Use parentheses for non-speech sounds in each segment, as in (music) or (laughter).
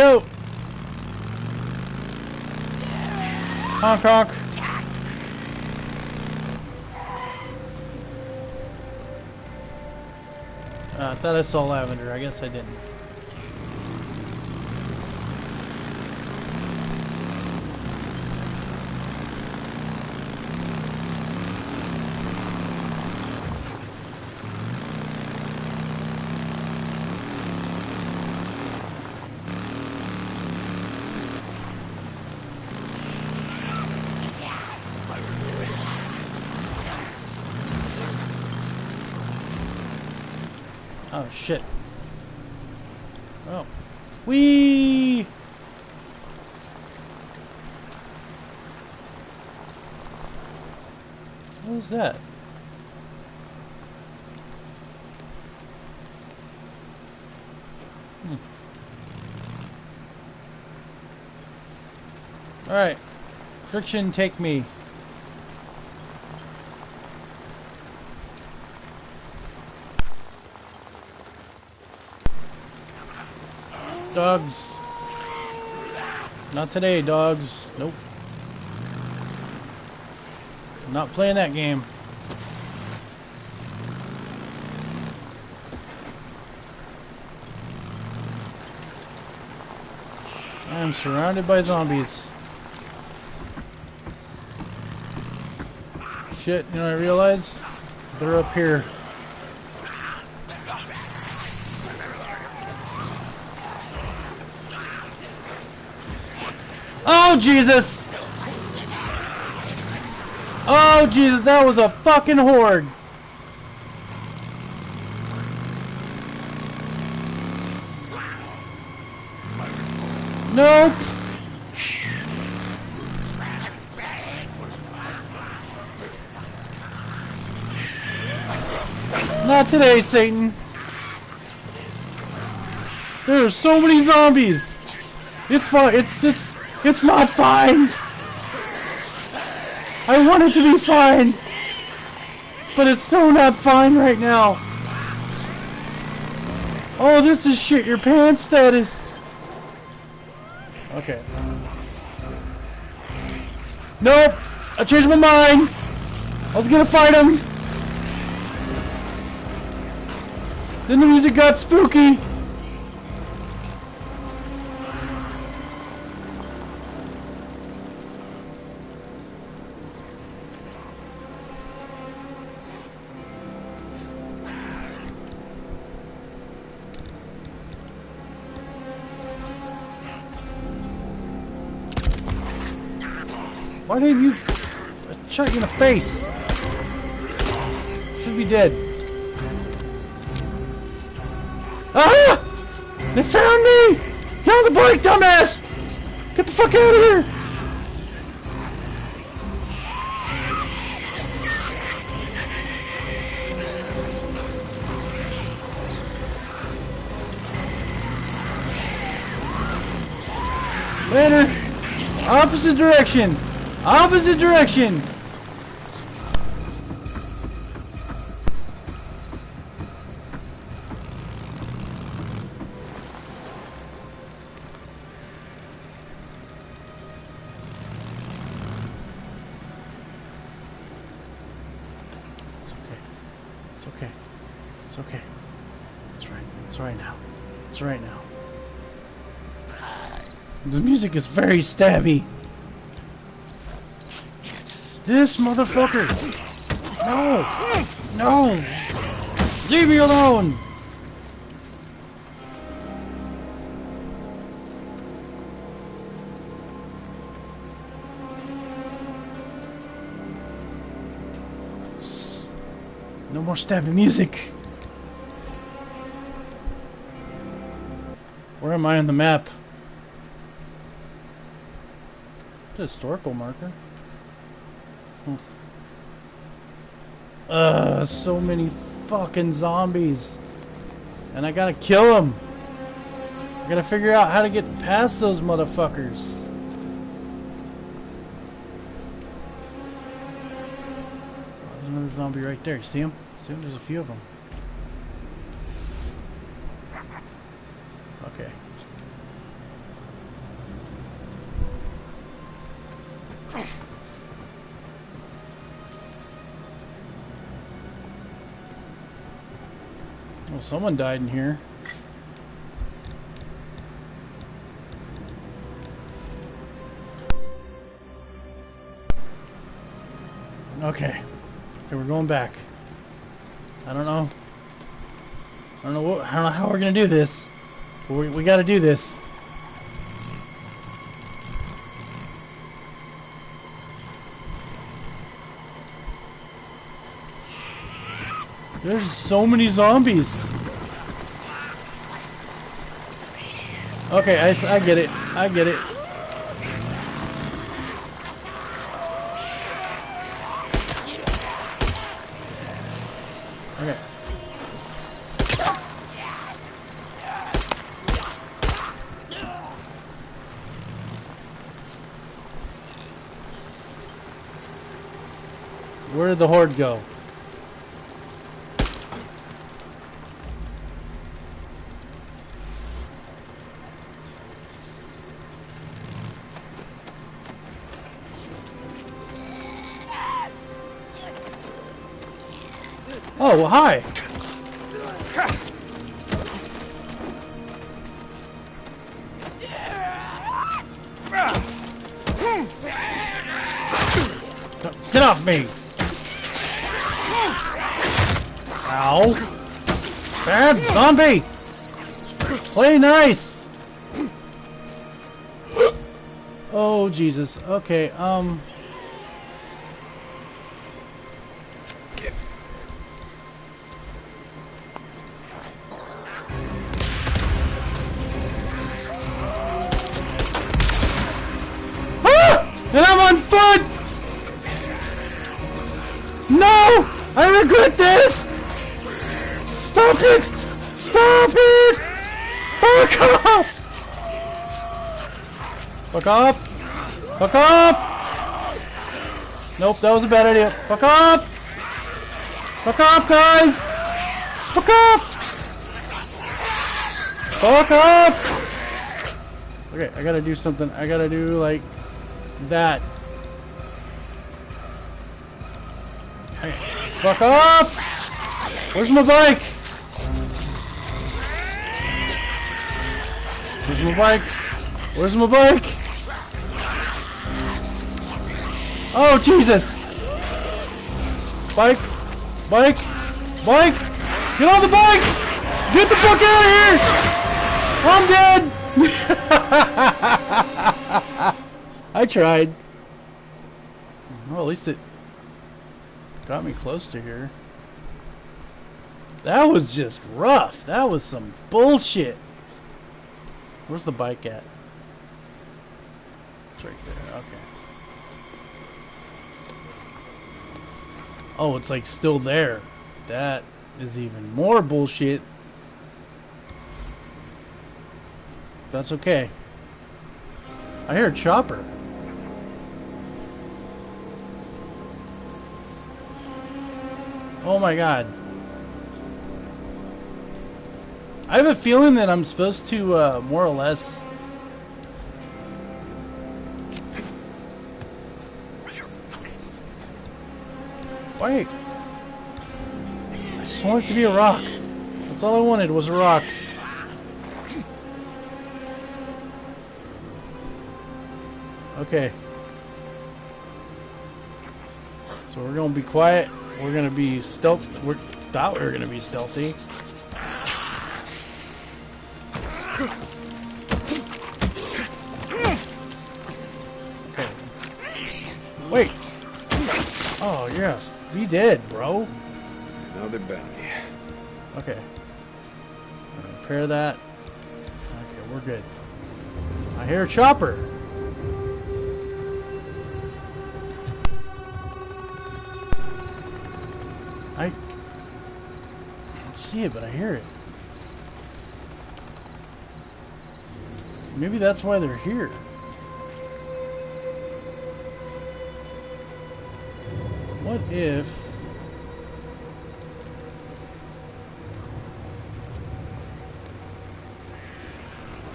go. Honk honk. Uh, I thought I saw lavender. I guess I didn't. Oh shit. Oh. Wee! What was that? Hmm. Alright. Friction, take me. Dogs. Not today, dogs. Nope. Not playing that game. I am surrounded by zombies. Shit, you know I realize? They're up here. Oh, Jesus! Oh, Jesus, that was a fucking horde! Nope! Not today, Satan! There are so many zombies! It's fine, it's just... It's not fine! I want it to be fine! But it's so not fine right now! Oh, this is shit your pants status! Okay. Nope! I changed my mind! I was gonna fight him! Then the music got spooky! Why didn't you... I shot you in the face! Should be dead. Ah! They found me! Get on the bike, dumbass! Get the fuck out of here! Later! Opposite direction! Opposite direction! It's okay. It's okay. It's right. It's right now. It's right now. The music is very stabby. This motherfucker! No! No! Leave me alone! No more stabbing music! Where am I on the map? The historical marker. Hmm. Ugh, so many fucking zombies. And I gotta kill them. I gotta figure out how to get past those motherfuckers. There's another zombie right there. See him? See him? There's a few of them. Someone died in here. Okay. Okay, we're going back. I don't know. I don't know what. I don't know how we're gonna do this. We we got to do this. There's so many zombies. Okay, I, I get it. I get it. Okay. Where did the horde go? Oh, hi. Get off me! Ow! Bad zombie! Play nice! Oh, Jesus. Okay, um... Regret this! Stop it! Stop it! Fuck off! Fuck off! Fuck off! Nope, that was a bad idea. Fuck off! Fuck off, guys! Fuck off! Fuck off! Okay, I gotta do something. I gotta do like that. Fuck up! Where's my bike? Where's my bike? Where's my bike? Oh, Jesus! Bike! Bike! Bike! Get on the bike! Get the fuck out of here! I'm dead! (laughs) I tried. Well, at least it got me close to here. That was just rough. That was some bullshit. Where's the bike at? It's right there. Okay. Oh, it's like still there. That is even more bullshit. That's okay. I hear a chopper. Oh my god. I have a feeling that I'm supposed to, uh, more or less... Wait. I just want it to be a rock. That's all I wanted was a rock. Okay. So we're gonna be quiet. We're gonna be stealth. We thought we were gonna be stealthy. Okay. Wait. Oh yes, be dead, bro. Another bounty. Okay. Repair that. Okay, we're good. I hear a chopper. I I don't see it, but I hear it. Maybe that's why they're here. What if...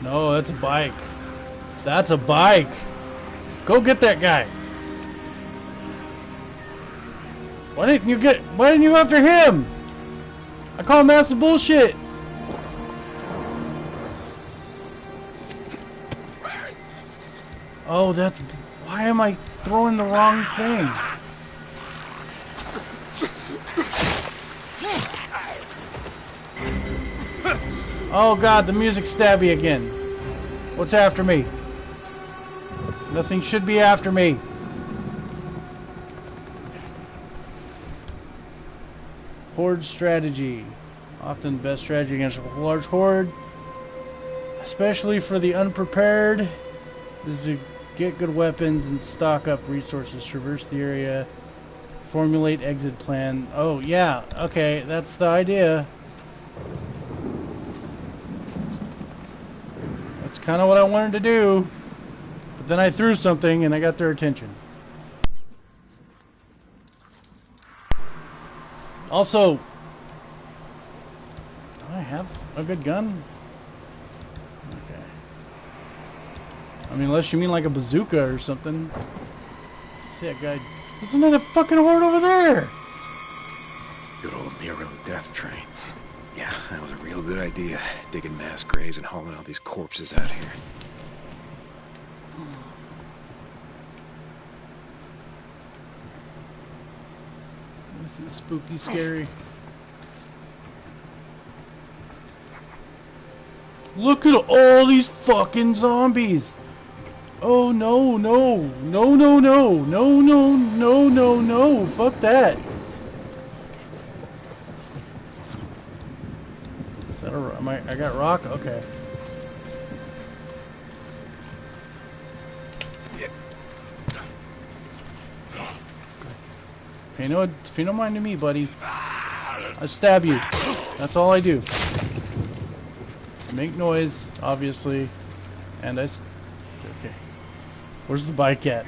No, that's a bike. That's a bike. Go get that guy. Why didn't you get... Why didn't you after him? I call him massive bullshit. Oh, that's... Why am I throwing the wrong thing? Oh god, the music stabby again. What's after me? Nothing should be after me. Horde strategy. Often the best strategy against a large horde. Especially for the unprepared. Is to get good weapons and stock up resources. Traverse the area. Formulate exit plan. Oh, yeah. Okay, that's the idea. That's kind of what I wanted to do. But then I threw something and I got their attention. Also, I have a good gun? Okay. I mean, unless you mean like a bazooka or something. See that guy. Isn't that a fucking horde over there? Good old Nero death train. Yeah, that was a real good idea, digging mass graves and hauling all these corpses out here. This is spooky, scary. Look at all these fucking zombies! Oh no, no, no, no, no, no, no, no, no, no, fuck that! Is that. Am I, I got rock? Okay. Pay no, pay no mind to me, buddy. I stab you. That's all I do. Make noise, obviously. And I... Okay. Where's the bike at?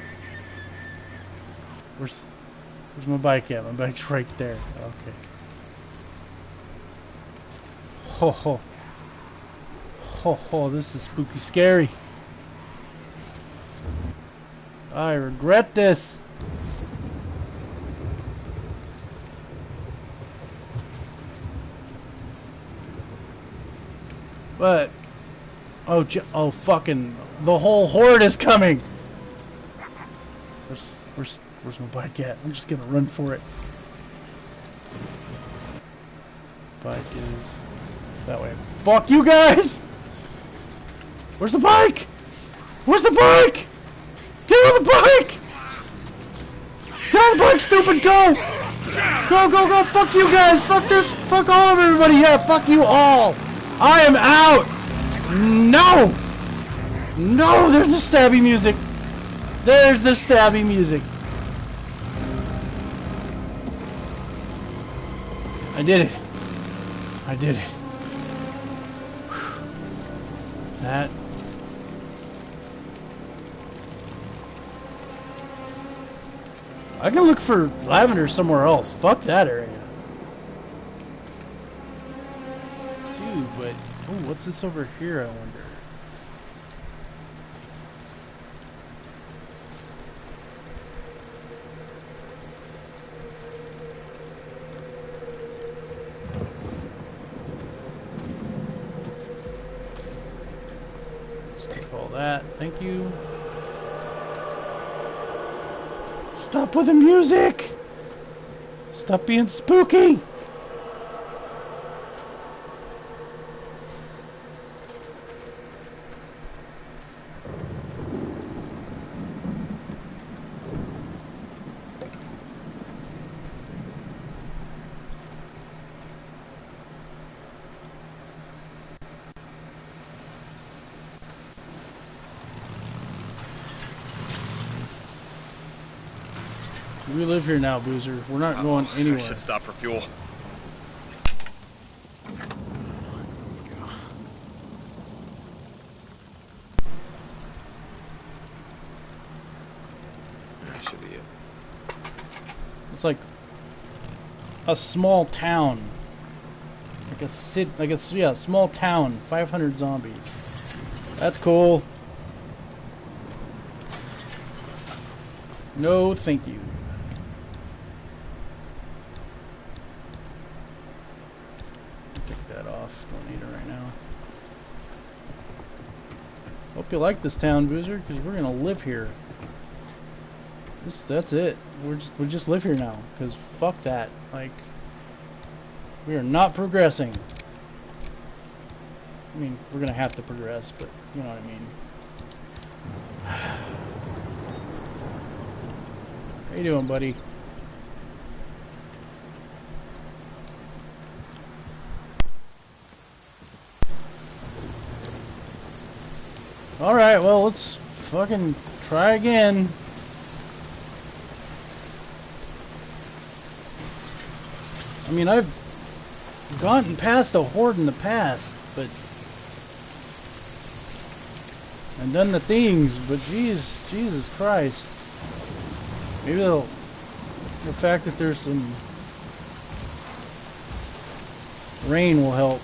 Where's... Where's my bike at? My bike's right there. Okay. Ho ho. Ho ho, this is spooky scary. I regret this. But oh, oh, fucking the whole horde is coming. Where's where's where's my bike at? I'm just gonna run for it. Bike is that way. Fuck you guys! Where's the bike? Where's the bike? Get on the bike! Get on the bike, stupid! Go! Go, go, go! Fuck you guys! Fuck this! Fuck all of everybody! Yeah, fuck you all! I am out! No! No! There's the stabby music! There's the stabby music! I did it. I did it. That. I can look for lavender somewhere else. Fuck that area. Oh, what's this over here, I wonder? Take all that, thank you. Stop with the music! Stop being spooky! We live here now, Boozer. We're not going anywhere. I should stop for fuel. That should be it. It's like a small town. Like a city, like a yeah, small town. 500 zombies. That's cool. No, thank you. Take that off. Don't need it right now. Hope you like this town, Boozer, because we're gonna live here. This, that's it. We're just we just live here now, because fuck that. Like, we are not progressing. I mean, we're gonna have to progress, but you know what I mean. (sighs) How you doing, buddy? Alright, well, let's fucking try again. I mean, I've gotten past a horde in the past, but... And done the things, but jeez, Jesus Christ. Maybe the the fact that there's some rain will help.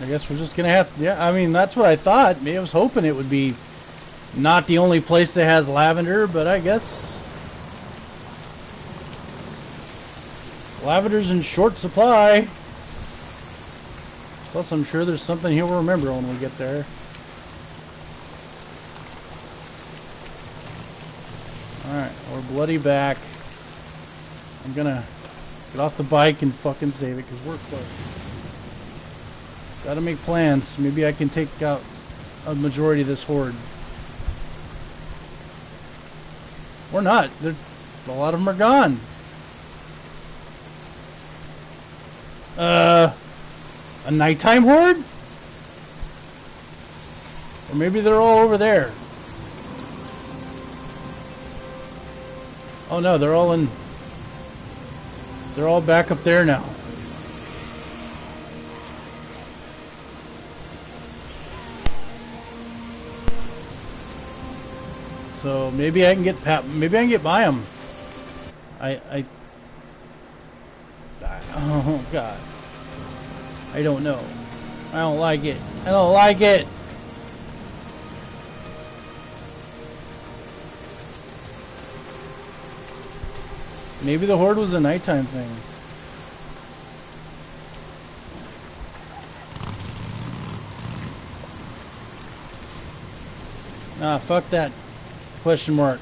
I guess we're just gonna have yeah, I mean, that's what I thought. I was hoping it would be not the only place that has lavender, but I guess lavender's in short supply. Plus, I'm sure there's something he'll remember when we get there. Alright, we're bloody back. I'm gonna get off the bike and fucking save it because we're close. Gotta make plans. Maybe I can take out a majority of this horde. Or not. They're, a lot of them are gone. Uh, a nighttime horde? Or maybe they're all over there. Oh no, they're all in... They're all back up there now. So maybe I can get maybe I can get by them. I, I, I, oh god. I don't know. I don't like it. I don't like it. Maybe the horde was a nighttime thing. Ah, fuck that. Question mark.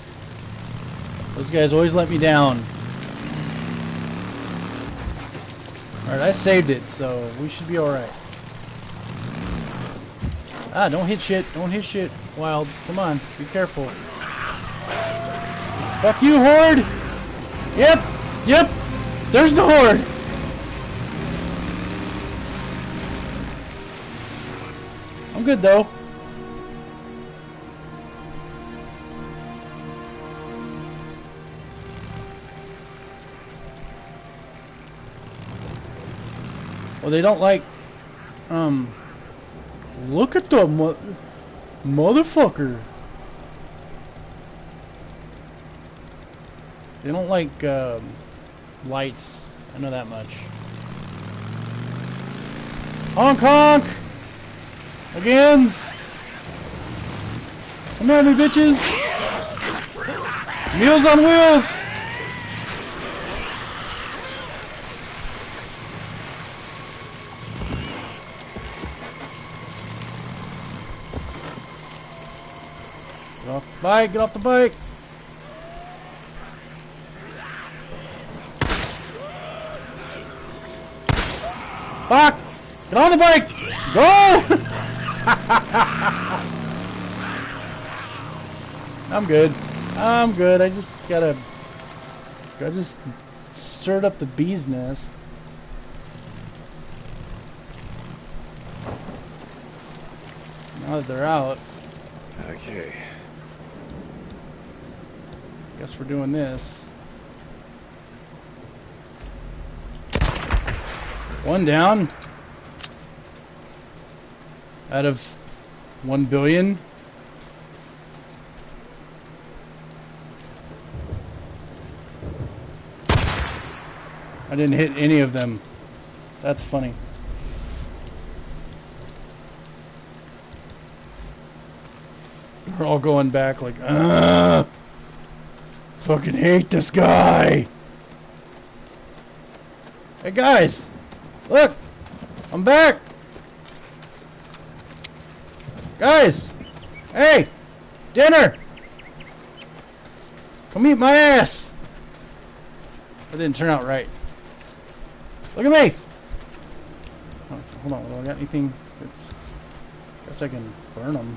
Those guys always let me down. Alright, I saved it, so we should be alright. Ah, don't hit shit. Don't hit shit, Wild. Come on, be careful. Fuck you, Horde! Yep! Yep! There's the Horde! I'm good, though. Well, they don't like, um, look at the mo motherfucker. They don't like, um, lights. I know that much. Honk honk! Again! Come at me, bitches! Meals on wheels! Bike, get off the bike. Fuck! Get on the bike! Go! (laughs) I'm good. I'm good. I just gotta... I just stirred up the bee's nest. Now that they're out. Okay. Guess we're doing this. One down. Out of one billion. I didn't hit any of them. That's funny. We're all going back like, Ugh! Fucking hate this guy! Hey guys! Look! I'm back! Guys! Hey! Dinner! Come eat my ass! That didn't turn out right. Look at me! Hold on, do I got anything that's... I Guess I can burn them.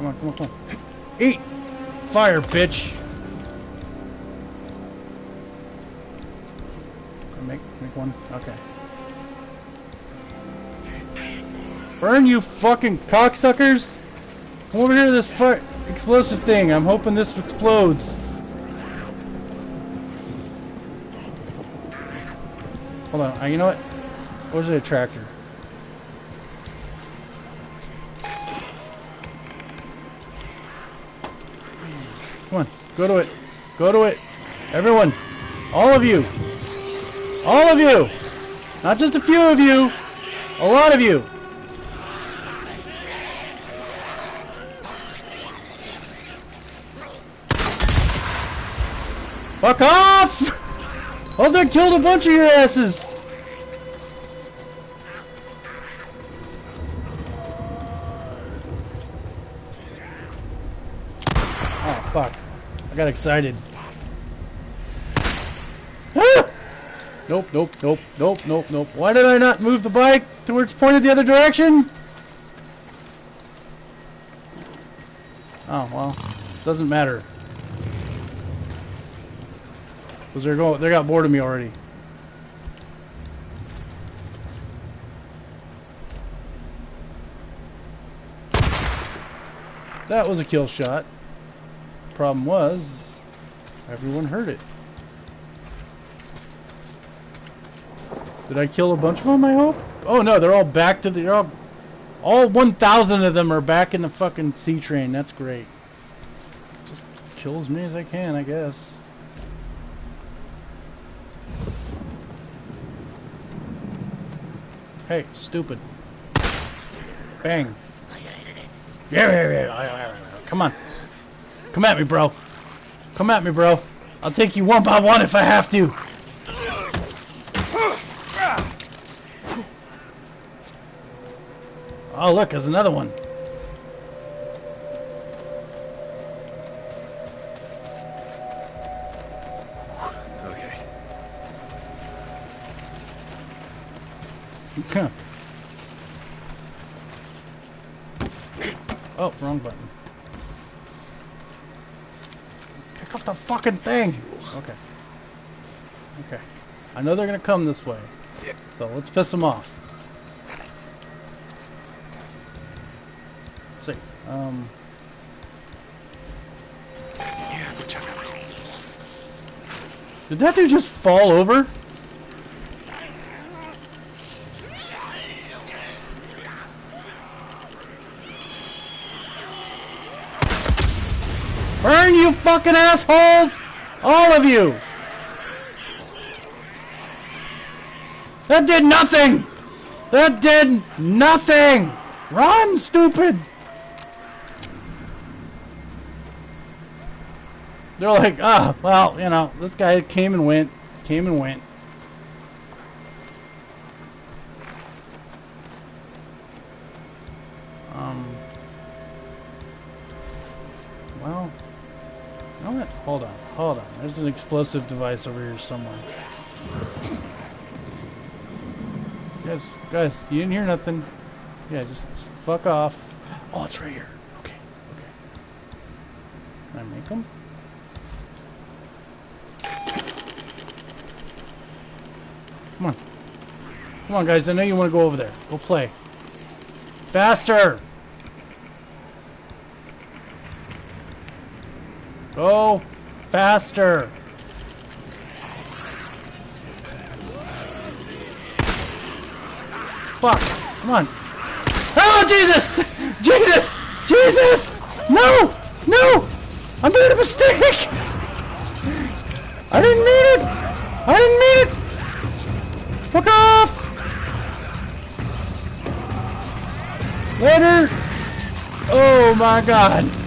Come on, come on, come on. Eat! Fire, bitch! Make, make one? Okay. Burn, you fucking cocksuckers! Come over here to this fu- explosive thing. I'm hoping this explodes. Hold on. Uh, you know what? Where's the tractor? Come on. Go to it. Go to it. Everyone. All of you. All of you. Not just a few of you. A lot of you. Fuck off! Oh, that killed a bunch of your asses! Oh, fuck. I got excited. Ah! (gasps) Nope, nope, nope, nope, nope, nope. Why did I not move the bike to where it's pointed the other direction? Oh, well. Doesn't matter. Cause they're going, they got bored of me already. That was a kill shot. Problem was, everyone heard it. Did I kill a bunch of them, I hope? Oh no, they're all back to the, all, all 1,000 of them are back in the fucking C train. That's great. Just kill as many as I can, I guess. Hey, stupid. Bang. Come on. Come at me, bro. Come at me, bro. I'll take you one by one if I have to. Oh, look, there's another one. Okay. Okay. Oh, wrong button. Pick up the fucking thing! Okay. Okay. I know they're gonna come this way. So let's piss them off. Let's see. Um. Did that dude just fall over? You fucking assholes! All of you! That did nothing! That did nothing! Run, stupid! They're like, ah, oh, well, you know, this guy came and went, came and went. Hold on, hold on. There's an explosive device over here somewhere. Guys, guys, you didn't hear nothing. Yeah, just fuck off. Oh, it's right here. Okay, okay. Can I make them? Come on. Come on, guys. I know you want to go over there. Go play. Faster! Go Faster! Fuck! Come on! Oh, Jesus! (laughs) Jesus! Jesus! No! No! I made a mistake! I didn't mean it! I didn't mean it! Fuck off! Later! Oh my god!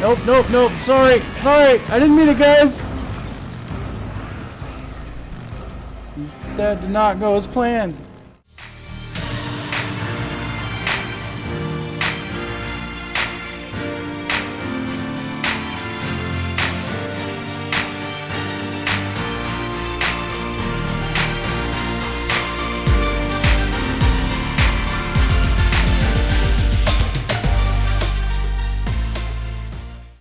Nope, nope, nope. Sorry, sorry. I didn't mean it, guys. That did not go as planned.